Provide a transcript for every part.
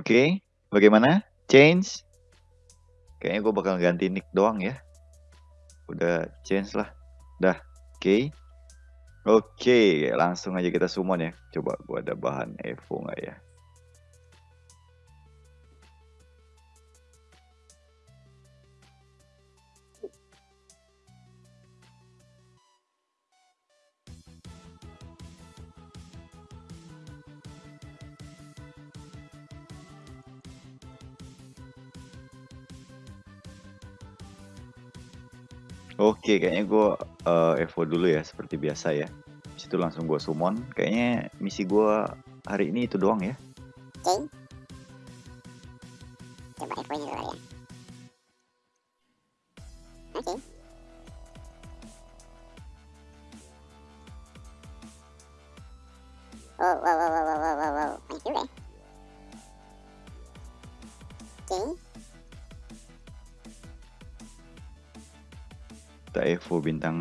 Oke, bagaimana? Change? Kayaknya gue bakal ganti nick doang ya. Udah change lah. Dah, oke. Oke, langsung aja kita summon ya. Coba gue ada bahan Evo nggak ya? Oke, kayaknya gue uh, Evo dulu ya, seperti biasa ya. Habis itu langsung gue summon. Kayaknya misi gue hari ini itu doang ya. Oke. Coba Evo dulu ya. Oke. Wow, wow, wow, wow, wow, wow, wow. Banyak juga ya. Oke. Kita Evo bintang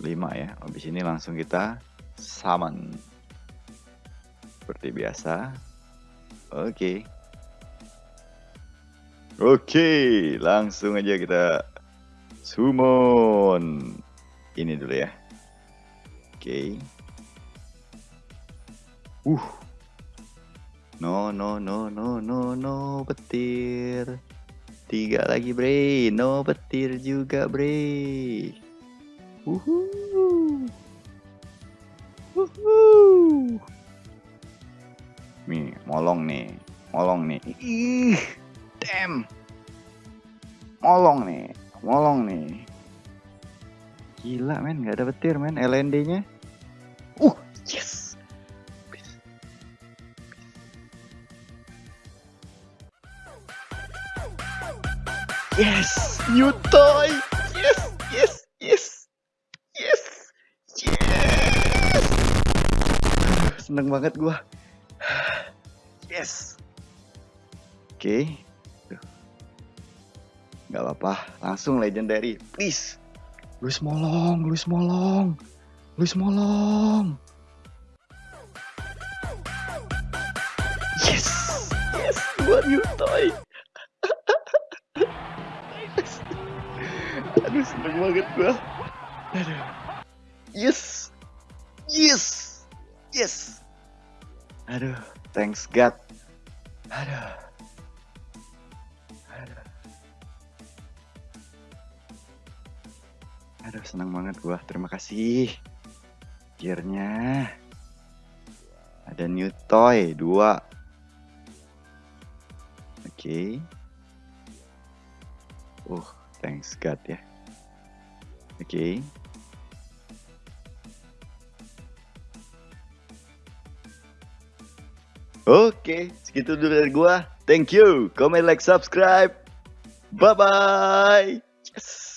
5 ya. Habis ini langsung kita summon seperti biasa. Oke. Okay. oke okay, langsung aja kita summon ini dulu ya. Oke. Okay. uh no no no no no no petir Tiga lagi bre, no petir juga bre. Uhu. Uhu. Nih, molong nih, molong nih. Ih, damn. Molong nih, molong nih. Gila men, nggak ada petir men, LND-nya. Uh, yes. Yes, new toy. Yes, yes, yes, yes, yes. Seneng banget gua. Yes. Oke. Okay. Gak apa-apa, langsung legendary, please. Luis Molong, Luis Molong, Luis Molong. Yes, yes, gua new toy. Aduh seneng banget gua. Aduh. Yes. Yes. Yes. Aduh, thanks God. Aduh. Aduh. Aduh, senang banget gua. Terima kasih. Gearnya. Ada new toy dua. Oke. Okay. Uh, thanks God ya. Oke. Oke, segitu dulu dari gua. Thank you. Comment, like, subscribe. Bye bye. Yes.